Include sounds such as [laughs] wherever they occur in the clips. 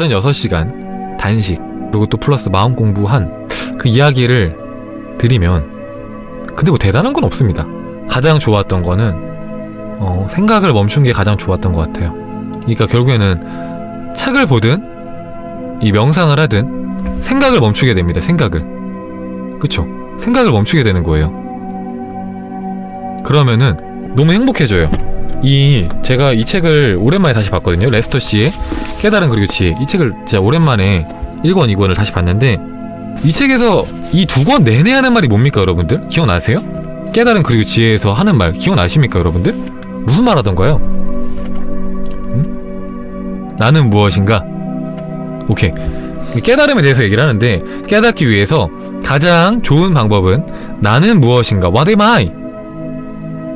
36시간 단식 그리고 또 플러스 마음 공부한 그 이야기를 드리면 근데 뭐 대단한 건 없습니다. 가장 좋았던 거는 어, 생각을 멈춘 게 가장 좋았던 것 같아요. 그러니까 결국에는 책을 보든 이 명상을 하든 생각을 멈추게 됩니다 생각을. 그쵸? 생각을 멈추게 되는 거예요. 그러면은 너무 행복해져요 이 제가 이 책을 오랜만에 다시 봤거든요 레스터 씨의 깨달은 그리고 지혜 이 책을 제가 오랜만에 1권 2권을 다시 봤는데 이 책에서 이 두 권 내내 하는 말이 뭡니까 여러분들? 기억나세요? 깨달은 그리고 지혜에서 하는 말 기억나십니까 여러분들? 무슨 말 하던가요? 음? 나는 무엇인가? 오케이 깨달음에 대해서 얘기를 하는데 깨닫기 위해서 가장 좋은 방법은 나는 무엇인가 What am I?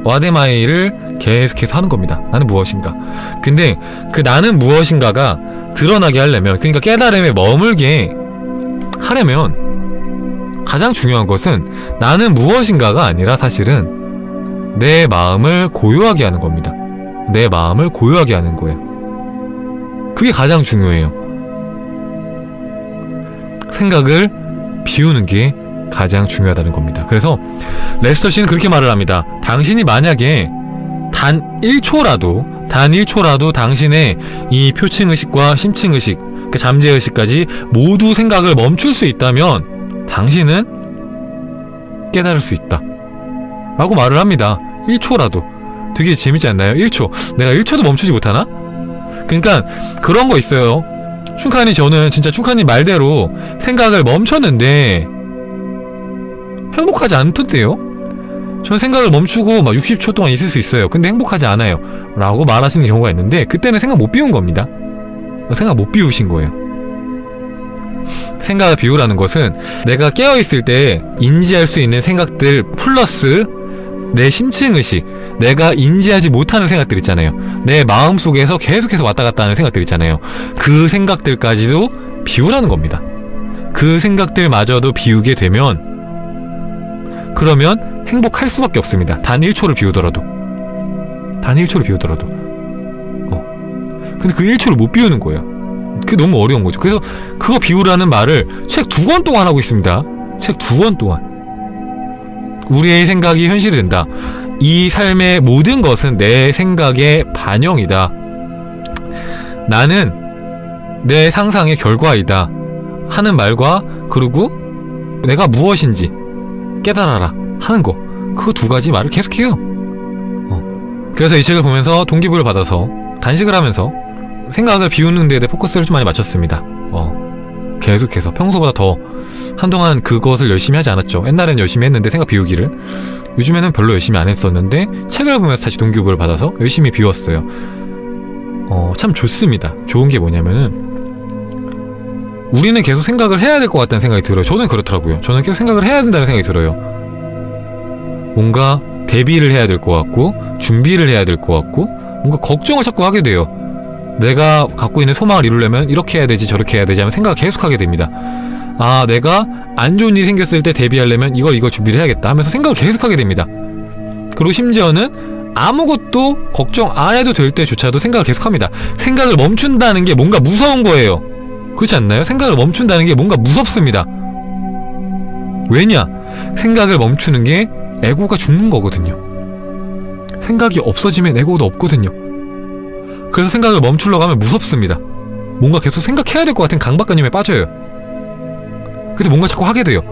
What am I를 계속해서 하는 겁니다. 나는 무엇인가? 근데 그 나는 무엇인가가 드러나게 하려면 그러니까 깨달음에 머물게 하려면 가장 중요한 것은 나는 무엇인가가 아니라 사실은 내 마음을 고요하게 하는 겁니다. 내 마음을 고요하게 하는 거예요. 그게 가장 중요해요. 생각을 비우는 게 가장 중요하다는 겁니다. 그래서 레스터 씨는 그렇게 말을 합니다. 당신이 만약에 단 1초라도 단 1초라도 당신의 이 표층의식과 심층의식 그 잠재의식까지 모두 생각을 멈출 수 있다면 당신은 깨달을 수 있다 라고 말을 합니다 1초라도 되게 재밌지 않나요? 1초 내가 1초도 멈추지 못하나? 그러니까 그런 거 있어요 춘카님 저는 진짜 춘카님 말대로 생각을 멈췄는데 행복하지 않던데요? 전 생각을 멈추고 막 60초 동안 있을 수 있어요. 근데 행복하지 않아요. 라고 말하시는 경우가 있는데 그때는 생각 못 비운 겁니다. 생각 못 비우신 거예요. 생각을 비우라는 것은 내가 깨어있을 때 인지할 수 있는 생각들 플러스 내 심층의식 내가 인지하지 못하는 생각들 있잖아요. 내 마음속에서 계속해서 왔다 갔다 하는 생각들 있잖아요. 그 생각들까지도 비우라는 겁니다. 그 생각들마저도 비우게 되면 그러면 행복할 수밖에 없습니다. 단 1초를 비우더라도. 단 1초를 비우더라도. 어. 근데 그 1초를 못 비우는 거예요. 그게 너무 어려운 거죠. 그래서 그거 비우라는 말을 책 두 권 동안 하고 있습니다. 책 두 권 동안. 우리의 생각이 현실이 된다. 이 삶의 모든 것은 내 생각의 반영이다. 나는 내 상상의 결과이다. 하는 말과 그리고 내가 무엇인지 깨달아라 하는 거. 그 두 가지 말을 계속해요. 어. 그래서 이 책을 보면서 동기부여를 받아서 단식을 하면서 생각을 비우는 데에 포커스를 좀 많이 맞췄습니다. 어. 계속해서 평소보다 더 한동안 그것을 열심히 하지 않았죠. 옛날엔 열심히 했는데 생각 비우기를. 요즘에는 별로 열심히 안 했었는데 책을 보면서 다시 동기부여를 받아서 열심히 비웠어요. 어, 참 좋습니다. 좋은 게 뭐냐면은 우리는 계속 생각을 해야 될 것 같다는 생각이 들어요. 저는 그렇더라고요. 저는 계속 생각을 해야 된다는 생각이 들어요 뭔가 대비를 해야 될 것 같고 준비를 해야 될 것 같고 뭔가 걱정을 자꾸 하게 돼요. 내가 갖고 있는 소망을 이루려면 이렇게 해야 되지 저렇게 해야 되지 하면 생각을 계속하게 됩니다. 아 내가 안 좋은 일이 생겼을 때 대비하려면 이걸 이걸 준비를 해야겠다 하면서 생각을 계속하게 됩니다. 그리고 심지어는 아무것도 걱정 안 해도 될 때조차도 생각을 계속합니다. 생각을 멈춘다는 게 뭔가 무서운 거예요. 그렇지 않나요? 생각을 멈춘다는 게 뭔가 무섭습니다. 왜냐? 생각을 멈추는 게 에고가 죽는 거거든요. 생각이 없어지면 에고도 없거든요. 그래서 생각을 멈추려고 하면 무섭습니다. 뭔가 계속 생각해야 될 것 같은 강박관념에 빠져요. 그래서 뭔가 자꾸 하게 돼요.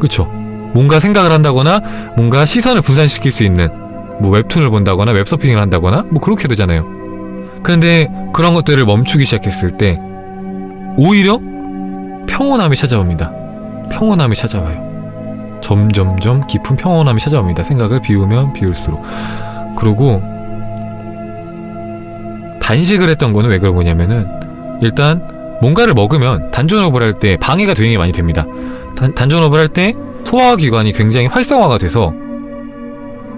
그쵸? 뭔가 생각을 한다거나 뭔가 시선을 분산시킬 수 있는 뭐 웹툰을 본다거나 웹서핑을 한다거나 뭐 그렇게 되잖아요. 근데 그런 것들을 멈추기 시작했을 때 오히려 평온함이 찾아옵니다. 평온함이 찾아와요 점점점 깊은 평온함이 찾아옵니다. 생각을 비우면 비울수록. 그리고 단식을 했던 거는 왜 그런 거냐면은 일단 뭔가를 먹으면 단전호흡을 할 때 방해가 되게 많이 됩니다. 단, 단전호흡을 할 때 소화기관이 굉장히 활성화가 돼서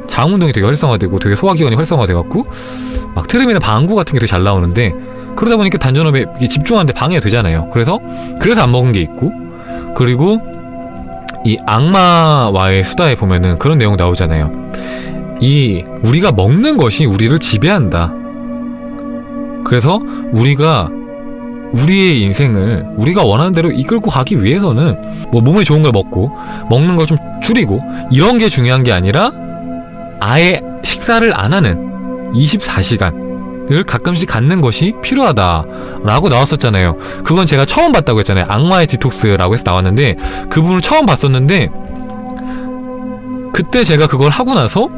장운동이 되게 활성화되고 되게 소화기관이 활성화돼갖고 막 트름이나 방구 같은 게 되게 잘 나오는데 그러다 보니까 단전호흡에 집중하는데 방해가 되잖아요. 그래서 그래서 안 먹은 게 있고 그리고 이 악마와의 수다에 보면은 그런 내용 나오잖아요. 이 우리가 먹는 것이 우리를 지배한다. 그래서 우리가 우리의 인생을 우리가 원하는 대로 이끌고 가기 위해서는 뭐 몸에 좋은 걸 먹고 먹는 걸 좀 줄이고 이런 게 중요한 게 아니라 아예 식사를 안 하는 24시간 을 가끔씩 갖는 것이 필요하다 라고 나왔었잖아요. 그건 제가 처음 봤다고 했잖아요. 악마의 디톡스라고 해서 나왔는데 그 부분을 처음 봤었는데 그때 제가 그걸 하고 나서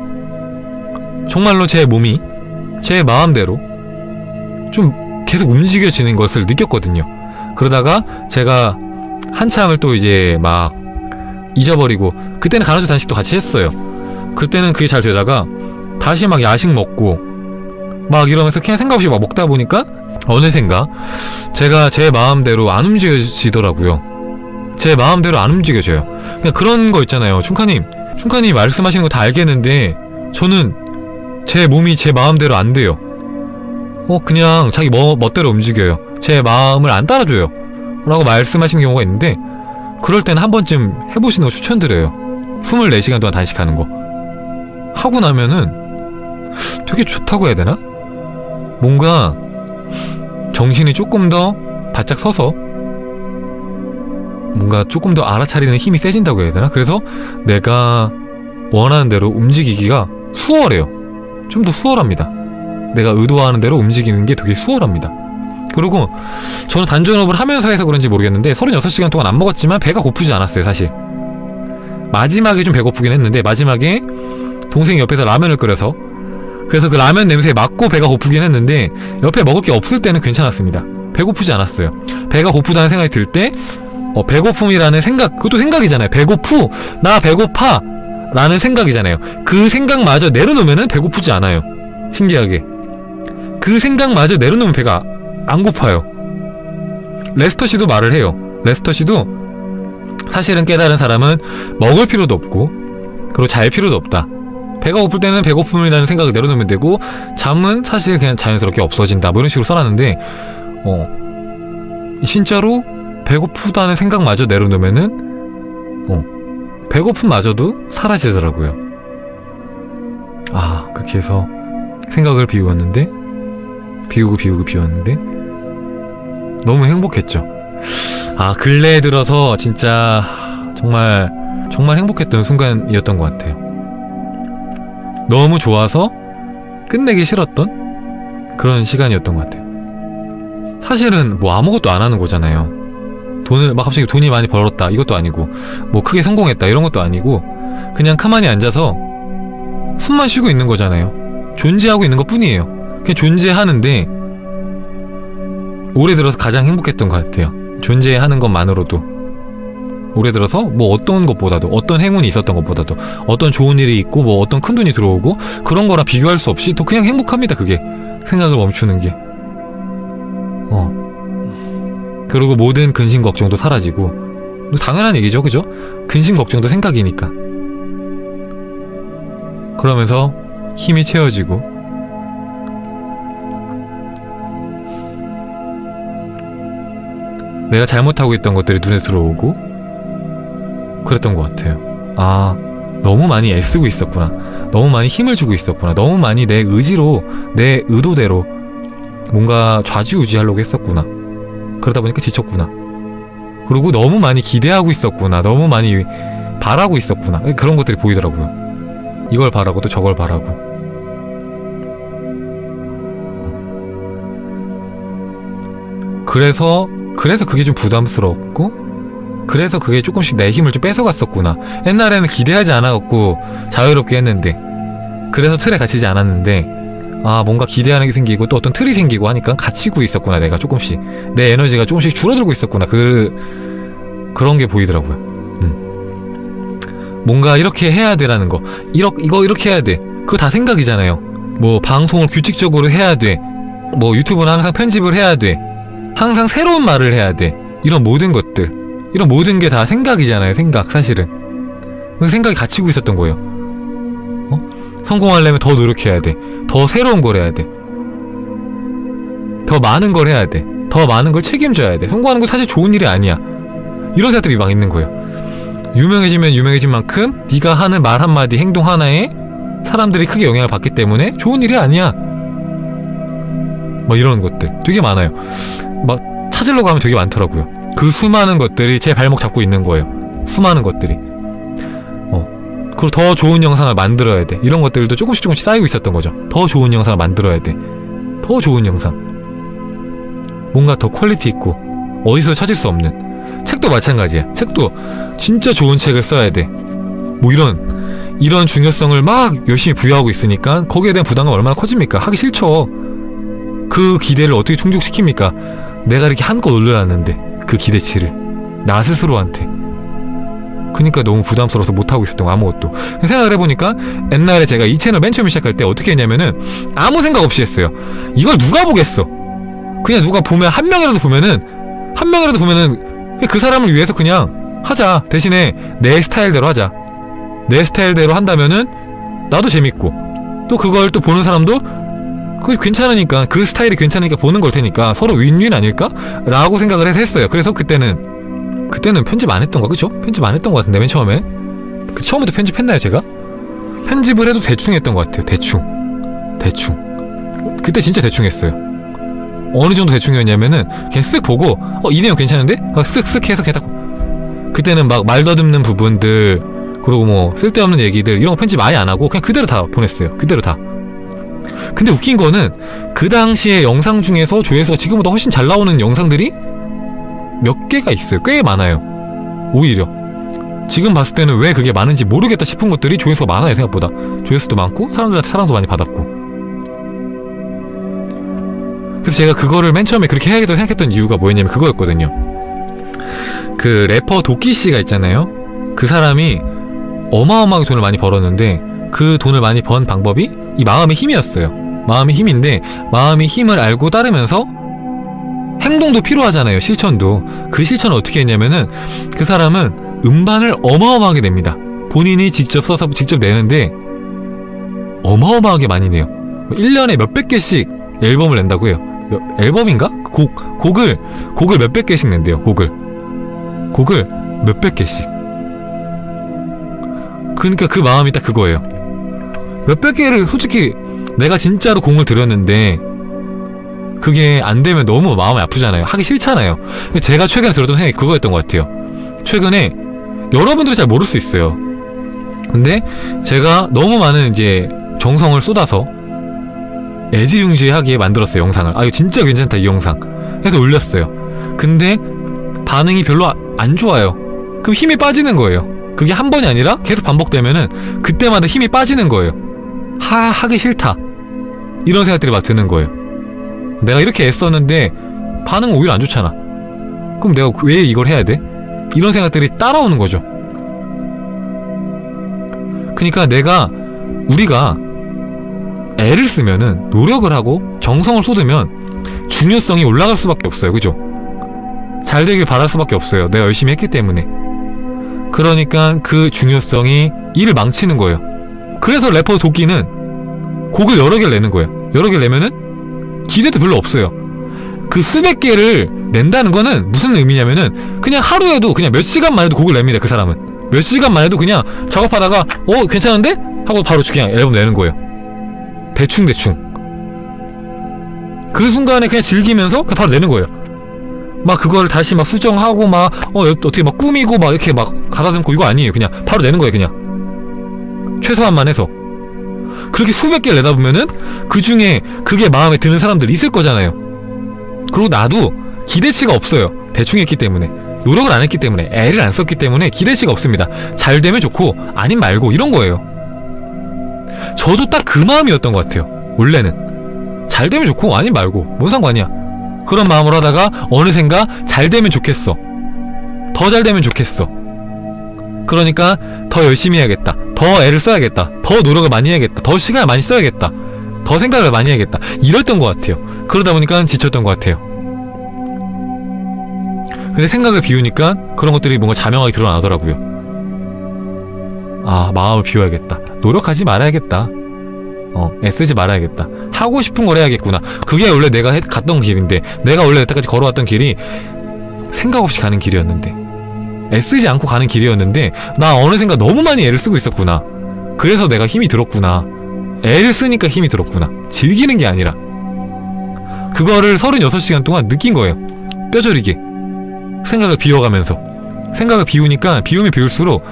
정말로 제 몸이 제 마음대로 좀 계속 움직여지는 것을 느꼈거든요. 그러다가 제가 한참을 또 이제 막 잊어버리고 그때는 간헐적 단식도 같이 했어요. 그때는 그게 잘 되다가 다시 막 야식 먹고 막 이러면서 그냥 생각 없이 막 먹다 보니까 어느샌가 제가 제 마음대로 안 움직여지더라고요. 제 마음대로 안 움직여져요. 그냥 그런 거 있잖아요. 충카님, 충카님 말씀하시는 거 다 알겠는데 저는 제 몸이 제 마음대로 안 돼요. 어 그냥 자기 뭐, 멋대로 움직여요. 제 마음을 안 따라줘요. 라고 말씀하시는 경우가 있는데 그럴 때는 한 번쯤 해보시는 거 추천드려요. 24시간 동안 단식하는 거. 하고 나면은 되게 좋다고 해야 되나? 뭔가 정신이 조금 더 바짝 서서 뭔가 조금 더 알아차리는 힘이 세진다고 해야 되나? 그래서 내가 원하는 대로 움직이기가 수월해요. 좀 더 수월합니다. 내가 의도하는 대로 움직이는 게 되게 수월합니다. 그리고 저는 단전업을 하면서 해서 그런지 모르겠는데 36시간 동안 안 먹었지만 배가 고프지 않았어요, 사실. 마지막에 좀 배고프긴 했는데 마지막에 동생이 옆에서 라면을 끓여서 그래서 그 라면 냄새에 맞고 배가 고프긴 했는데 옆에 먹을 게 없을 때는 괜찮았습니다. 배고프지 않았어요. 배가 고프다는 생각이 들때 어, 배고픔이라는 생각 그것도 생각이잖아요. 배고프 나 배고파 라는 생각이잖아요. 그 생각마저 내려놓으면 배고프지 않아요. 신기하게 그 생각마저 내려놓으면 배가 안 고파요. 레스터 씨도 말을 해요. 레스터 씨도 사실은 깨달은 사람은 먹을 필요도 없고 그리고 잘 필요도 없다. 배가 고플 때는 배고픔이라는 생각을 내려놓으면 되고 잠은 사실 그냥 자연스럽게 없어진다. 뭐 이런 식으로 써놨는데 어 진짜로 배고프다는 생각마저 내려놓으면은 어 배고픔마저도 사라지더라고요. 아 그렇게 해서 생각을 비우었는데 비우고 비우고 비웠는데 너무 행복했죠. 아 근래에 들어서 진짜 정말 정말 행복했던 순간이었던 것 같아요. 너무 좋아서 끝내기 싫었던 그런 시간이었던 것 같아요. 사실은 뭐 아무것도 안 하는 거잖아요. 돈을 막 갑자기 돈이 많이 벌었다 이것도 아니고 뭐 크게 성공했다 이런 것도 아니고 그냥 가만히 앉아서 숨만 쉬고 있는 거잖아요. 존재하고 있는 것 뿐이에요. 그냥 존재하는데 올해 들어서 가장 행복했던 것 같아요. 존재하는 것만으로도 올해 들어서 뭐 어떤 것보다도 어떤 행운이 있었던 것보다도 어떤 좋은 일이 있고 뭐 어떤 큰 돈이 들어오고 그런 거랑 비교할 수 없이 또 그냥 행복합니다. 그게 생각을 멈추는 게. 어. 그리고 모든 근심 걱정도 사라지고 뭐 당연한 얘기죠, 그죠? 근심 걱정도 생각이니까. 그러면서 힘이 채워지고 내가 잘못하고 있던 것들이 눈에 들어오고 그랬던 것 같아요. 아, 너무 많이 애쓰고 있었구나. 너무 많이 힘을 주고 있었구나. 너무 많이 내 의지로, 내 의도대로 뭔가 좌지우지하려고 했었구나. 그러다 보니까 지쳤구나. 그리고 너무 많이 기대하고 있었구나. 너무 많이 바라고 있었구나. 그런 것들이 보이더라고요. 이걸 바라고 또 저걸 바라고. 그래서 그래서 그게 좀 부담스럽고 그래서 그게 조금씩 내 힘을 좀 뺏어갔었구나. 옛날에는 기대하지 않아갖고 자유롭게 했는데 그래서 틀에 갇히지 않았는데 아 뭔가 기대하는 게 생기고 또 어떤 틀이 생기고 하니까 갇히고 있었구나 내가 조금씩. 내 에너지가 조금씩 줄어들고 있었구나. 그 그런 게 보이더라고요. 음. 뭔가 이렇게 해야 되라는 거. 이러, 이거 이렇게 해야 돼. 그거 다 생각이잖아요. 뭐 방송을 규칙적으로 해야 돼뭐 유튜브는 항상 편집을 해야 돼. 항상 새로운 말을 해야 돼. 이런 모든 것들. 이런 모든 게 다 생각이잖아요, 생각, 사실은. 그 생각이 갇히고 있었던 거예요. 어? 성공하려면 더 노력해야 돼. 더 새로운 걸 해야 돼. 더 많은 걸 해야 돼. 더 많은 걸 책임져야 돼. 성공하는 건 사실 좋은 일이 아니야. 이런 생각들이 막 있는 거예요. 유명해지면 유명해진 만큼 네가 하는 말 한마디, 행동 하나에 사람들이 크게 영향을 받기 때문에 좋은 일이 아니야. 뭐 이런 것들 되게 많아요. 막 찾으려고 하면 되게 많더라고요. 그 수많은 것들이 제 발목 잡고 있는 거예요. 수많은 것들이. 어. 그리고 더 좋은 영상을 만들어야 돼. 이런 것들도 조금씩 조금씩 쌓이고 있었던 거죠. 더 좋은 영상을 만들어야 돼. 더 좋은 영상. 뭔가 더 quality 있고 어디서 찾을 수 없는 책도 마찬가지야. 책도 진짜 좋은 책을 써야 돼. 뭐 이런 이런 중요성을 막 열심히 부여하고 있으니까 거기에 대한 부담감 얼마나 커집니까? 하기 싫죠. 그 기대를 어떻게 충족시킵니까? 내가 이렇게 한껏 올려놨는데 그 기대치를 나 스스로한테. 그니까 너무 부담스러워서 못하고 있었던 거 아무것도. 생각을 해보니까 옛날에 제가 이 채널 맨 처음 시작할 때 어떻게 했냐면은 아무 생각 없이 했어요. 이걸 누가 보겠어? 그냥 누가 보면 한 명이라도 보면은 한 명이라도 보면은 그 사람을 위해서 그냥 하자. 대신에 내 스타일대로 하자. 내 스타일대로 한다면은 나도 재밌고. 또 그걸 또 보는 사람도 그게 괜찮으니까 그 스타일이 괜찮으니까 보는 걸 테니까 서로 윈윈 아닐까? 라고 생각을 해서 했어요. 그래서 그때는 그때는 편집 안 했던 거 그쵸? 편집 안 했던 거 같은데 맨 처음에? 그 처음부터 편집했나요 제가? 편집을 해도 대충 했던 것 같아요. 대충. 대충. 그때 진짜 대충 했어요. 어느 정도 대충이었냐면은 그냥 쓱 보고 어 이 내용 괜찮은데? 어, 쓱쓱 해서 그냥 딱 그때는 막 말 더듬는 부분들 그리고 뭐 쓸데없는 얘기들 이런 거 편집 아예 안 하고 그냥 그대로 다 보냈어요. 그대로 다 근데 웃긴 거는 그 당시에 영상 중에서 조회수가 지금보다 훨씬 잘 나오는 영상들이 몇 개가 있어요. 꽤 많아요. 오히려. 지금 봤을 때는 왜 그게 많은지 모르겠다 싶은 것들이 조회수가 많아요, 생각보다. 조회수도 많고, 사람들한테 사랑도 많이 받았고. 그래서 제가 그거를 맨 처음에 그렇게 해야겠다고 생각했던 이유가 뭐였냐면 그거였거든요. 그 래퍼 도끼 씨가 있잖아요. 그 사람이 어마어마하게 돈을 많이 벌었는데 그 돈을 많이 번 방법이 이 마음의 힘이었어요. 마음의 힘인데 마음의 힘을 알고 따르면서 행동도 필요하잖아요. 실천도. 그 실천을 어떻게 했냐면은 그 사람은 음반을 어마어마하게 냅니다. 본인이 직접 써서 직접 내는데 어마어마하게 많이 내요. 1년에 몇백 개씩 앨범을 낸다고 해요. 몇- 앨범인가? 곡, 곡을, 곡을 몇백 개씩 낸대요. 곡을. 곡을 몇백 개씩. 그러니까 그 마음이 딱 그거예요. 몇백 개를 솔직히 내가 진짜로 공을 들였는데 그게 안 되면 너무 마음이 아프잖아요. 하기 싫잖아요. 제가 최근에 들었던 생각이 그거였던 것 같아요. 최근에 여러분들이 잘 모를 수 있어요. 근데 제가 너무 많은 이제 정성을 쏟아서 애지중지하게 만들었어요 영상을. 아 이거 진짜 괜찮다 이 영상. 해서 올렸어요. 근데 반응이 별로 아- 안 좋아요. 그럼 힘이 빠지는 거예요. 그게 한 번이 아니라 계속 반복되면은 그때마다 힘이 빠지는 거예요. 하 하기 싫다. 이런 생각들이 막 드는 거예요. 내가 이렇게 애썼는데 반응 오히려 안 좋잖아. 그럼 내가 왜 이걸 해야 돼? 이런 생각들이 따라오는 거죠. 그러니까 내가 우리가 애를 쓰면은 노력을 하고 정성을 쏟으면 중요성이 올라갈 수밖에 없어요. 그죠? 잘 되길 바랄 수밖에 없어요. 내가 열심히 했기 때문에. 그러니까 그 중요성이 일을 망치는 거예요. 그래서 래퍼 도끼는 곡을 여러 개를 내는 거예요. 여러 개를 내면은 기대도 별로 없어요. 그 수백 개를 낸다는 거는 무슨 의미냐면은 그냥 하루에도 그냥 몇 시간만 해도 곡을 냅니다. 그 사람은. 몇 시간만 해도 그냥 작업하다가 어 괜찮은데? 하고 바로 그냥 앨범 내는 거예요. 대충 대충. 그 순간에 그냥 즐기면서 그냥 바로 내는 거예요. 막 그걸 다시 막 수정하고 막 어 어떻게 막 꾸미고 막 이렇게 막 가다듬고 이거 아니에요. 그냥 바로 내는 거예요. 그냥 최소한만 해서. 그렇게 수백 개를 내다 보면은 그 중에 그게 마음에 드는 사람들 있을 거잖아요. 그리고 나도 기대치가 없어요. 대충 했기 때문에. 노력을 안 했기 때문에. 애를 안 썼기 때문에 기대치가 없습니다. 잘 되면 좋고, 아님 말고, 이런 거예요. 저도 딱 그 마음이었던 것 같아요. 원래는. 잘 되면 좋고, 아님 말고. 뭔 상관이야. 그런 마음으로 하다가, 어느샌가 잘 되면 좋겠어. 더 잘 되면 좋겠어. 그러니까 더 열심히 해야겠다. 더 애를 써야겠다. 더 노력을 많이 해야겠다. 더 시간을 많이 써야겠다. 더 생각을 많이 해야겠다. 이랬던 것 같아요. 그러다 보니까 지쳤던 것 같아요. 근데 생각을 비우니까 그런 것들이 뭔가 자명하게 드러나더라고요. 아, 마음을 비워야겠다. 노력하지 말아야겠다. 어, 애쓰지 말아야겠다. 하고 싶은 걸 해야겠구나. 그게 원래 내가 해- 갔던 길인데, 내가 원래 여태까지 걸어왔던 길이 생각 없이 가는 길이었는데, 애쓰지 않고 가는 길이었는데, 나 어느샌가 너무 많이 애를 쓰고 있었구나. 그래서 내가 힘이 들었구나. 애를 쓰니까 힘이 들었구나. 즐기는 게 아니라. 그거를 36시간 동안 느낀 거예요. 뼈저리게 생각을 비워가면서 생각을 비우니까 비우면 비울수록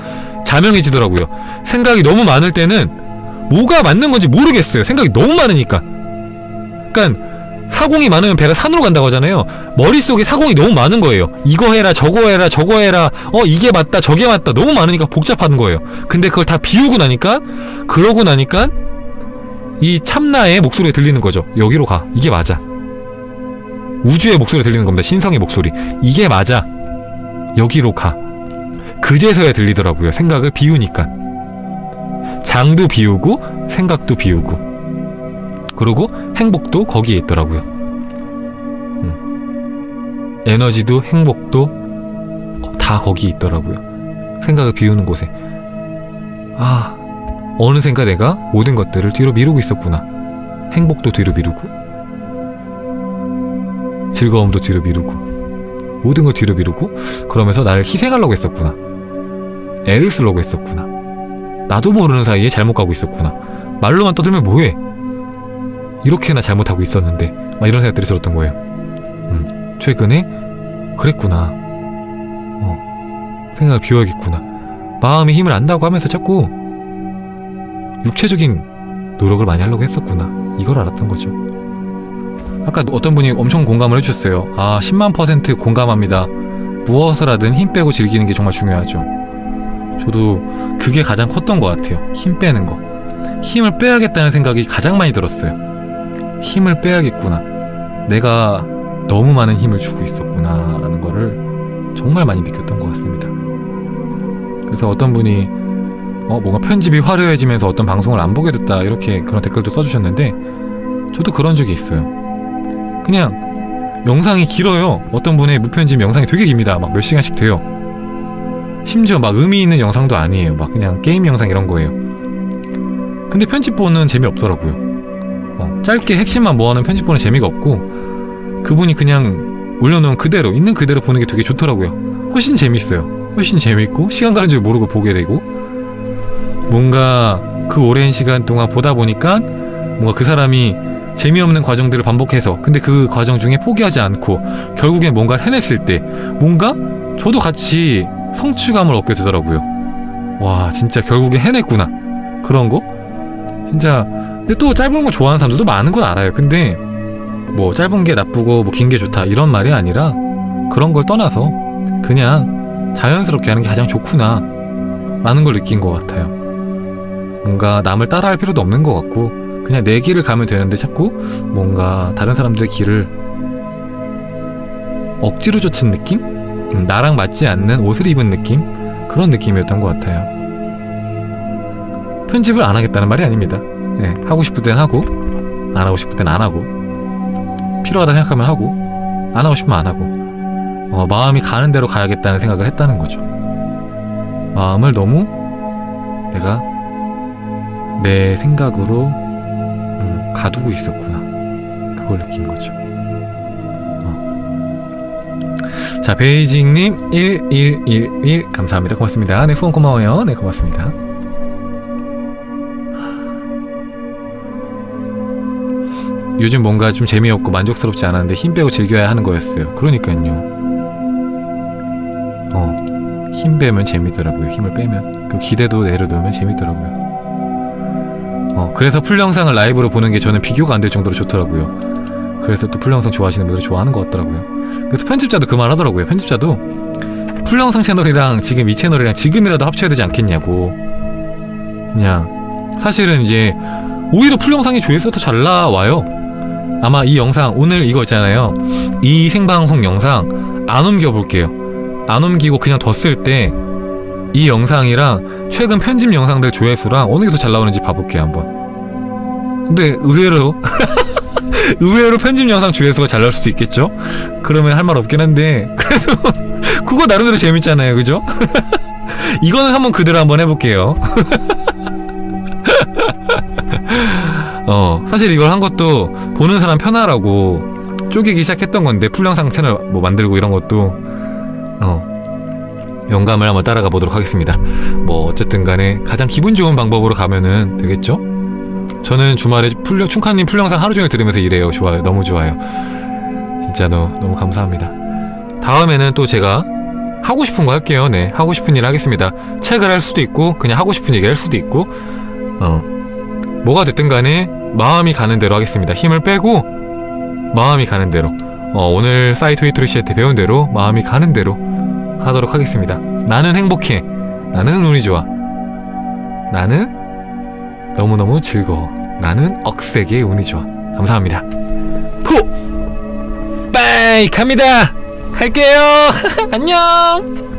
자명해지더라고요. 생각이 너무 많을 때는 뭐가 맞는 건지 모르겠어요. 생각이 너무 많으니까. 그러니까 사공이 많으면 배가 산으로 간다고 하잖아요. 머릿속에 사공이 너무 많은 거예요. 이거 해라, 저거 해라, 저거 해라. 어, 이게 맞다, 저게 맞다. 너무 많으니까 복잡한 거예요. 근데 그걸 다 비우고 나니까 그러고 나니까 이 참나의 목소리가 들리는 거죠. 여기로 가. 이게 맞아. 우주의 목소리 들리는 겁니다. 신성의 목소리. 이게 맞아. 여기로 가. 그제서야 들리더라고요. 생각을 비우니까. 장도 비우고 생각도 비우고. 그리고 행복도 거기에 있더라고요. 음. 에너지도 행복도 다 거기 있더라고요. 생각을 비우는 곳에. 아, 어느샌가 내가 모든 것들을 뒤로 미루고 있었구나. 행복도 뒤로 미루고, 즐거움도 뒤로 미루고, 모든 걸 뒤로 미루고, 그러면서 나를 희생하려고 했었구나. 애를 쓰려고 했었구나. 나도 모르는 사이에 잘못 가고 있었구나. 말로만 떠들면 뭐해? 이렇게나 잘못하고 있었는데, 막 이런 생각들이 들었던 거예요. 음, 최근에 그랬구나. 어, 생각을 비워야겠구나. 마음이 힘을 안다고 하면서 자꾸 육체적인 노력을 많이 하려고 했었구나. 이걸 알았던 거죠. 아까 어떤 분이 엄청 공감을 해주셨어요. 아, 10만 퍼센트 공감합니다. 무엇을 하든 힘 빼고 즐기는 게 정말 중요하죠. 저도 그게 가장 컸던 것 같아요. 힘 빼는 거. 힘을 빼야겠다는 생각이 가장 많이 들었어요. 힘을 빼야겠구나. 내가 너무 많은 힘을 주고 있었구나. 라는 거를 정말 많이 느꼈던 것 같습니다. 그래서 어떤 분이 어, 뭔가 편집이 화려해지면서 어떤 방송을 안 보게 됐다. 이렇게 그런 댓글도 써주셨는데, 저도 그런 적이 있어요. 그냥 영상이 길어요. 어떤 분의 무편집 영상이 되게 깁니다. 막 몇 시간씩 돼요. 심지어 막 의미 있는 영상도 아니에요. 막 그냥 게임 영상 이런 거예요. 근데 편집 보는 재미없더라고요. 어, 짧게 핵심만 모아놓은 편집 보는 재미가 없고 그분이 그냥 올려놓은 그대로 있는 그대로 보는 게 되게 좋더라고요. 훨씬 재밌어요. 훨씬 재밌고 시간 가는 줄 모르고 보게 되고 뭔가 그 오랜 시간 동안 보다 보니까 뭔가 그 사람이 재미없는 과정들을 반복해서 근데 그 과정 중에 포기하지 않고 결국에 뭔가를 해냈을 때 뭔가 저도 같이 성취감을 얻게 되더라고요. 와 진짜 결국에 해냈구나 그런 거 진짜 근데 또 짧은 거 좋아하는 사람들도 많은 건 알아요. 근데 뭐 짧은 게 나쁘고 뭐 긴 게 좋다 이런 말이 아니라 그런 걸 떠나서 그냥 자연스럽게 하는 게 가장 좋구나 라는 걸 느낀 것 같아요. 뭔가 남을 따라할 필요도 없는 것 같고 그냥 내 길을 가면 되는데 자꾸 뭔가 다른 사람들의 길을 억지로 쫓은 느낌? 음, 나랑 맞지 않는 옷을 입은 느낌? 그런 느낌이었던 것 같아요. 편집을 안 하겠다는 말이 아닙니다. 네, 하고 싶을 땐 하고 안 하고 싶을 땐 안 하고 필요하다 생각하면 하고 안 하고 싶으면 안 하고 어, 마음이 가는 대로 가야겠다는 생각을 했다는 거죠. 마음을 너무 내가 내 생각으로 음, 가두고 있었구나. 그걸 느낀 거죠. 어. 자, 베이징님 1111 감사합니다. 고맙습니다. 네, 후원 고마워요. 네, 고맙습니다. 요즘 뭔가 좀 재미없고 만족스럽지 않았는데 힘 빼고 즐겨야 하는 거였어요. 그러니까요. 어, 힘 빼면 재밌더라고요. 힘을 빼면. 그 기대도 내려놓으면 재밌더라고요. 어, 그래서 full 영상을 라이브로 보는 게 저는 비교가 안 될 정도로 좋더라고요. 그래서 또 full 영상 좋아하시는 분들이 좋아하는 것 같더라고요. 그래서 편집자도 그 말 하더라고요. 편집자도 full 영상 채널이랑 지금 이 채널이랑 지금이라도 합쳐야 되지 않겠냐고. 그냥 사실은 이제 오히려 full 영상이 조회수가 더 잘 나와요. 아마 이 영상 오늘 이거 있잖아요. 이 생방송 영상 안 옮겨 볼게요. 안 옮기고 그냥 뒀을 때 이 영상이랑 최근 편집 영상들 조회수랑 어느 게 더 잘 나오는지 봐볼게요 한번. 근데 의외로 [laughs] 의외로 편집 영상 조회수가 잘 나올 수도 있겠죠? 그러면 할 말 없긴 한데 [laughs] 그래도 그거 나름대로 재밌잖아요, 그죠? [laughs] 이거는 한번 그대로 한번 해볼게요. 어 사실 이걸 한 것도 보는 사람 편하라고 쪼개기 시작했던 건데 풀영상 채널 뭐 만들고 이런 것도 어 영감을 한번 따라가 보도록 하겠습니다. 뭐 어쨌든 간에 가장 기분 좋은 방법으로 가면은 되겠죠? 저는 주말에 풀려 충카님 풀영상 하루 종일 들으면서 일해요. 좋아요. 너무 좋아요. 진짜 너, 너무 감사합니다. 다음에는 또 제가 하고 싶은 거 할게요. 네, 하고 싶은 일 하겠습니다. 책을 할 수도 있고 그냥 하고 싶은 얘기를 할 수도 있고 어 뭐가 됐든 간에 마음이 가는 대로 하겠습니다. 힘을 빼고 마음이 가는 대로 어, 오늘 사이토 히토리 씨한테 배운 대로 마음이 가는 대로 하도록 하겠습니다. 나는 행복해. 나는 운이 좋아. 나는 너무너무 즐거워. 나는 억세게 운이 좋아. 감사합니다. 푸! 빠이 갑니다. 갈게요. [laughs] 안녕.